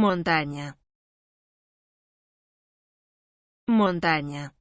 montaña. Montaña.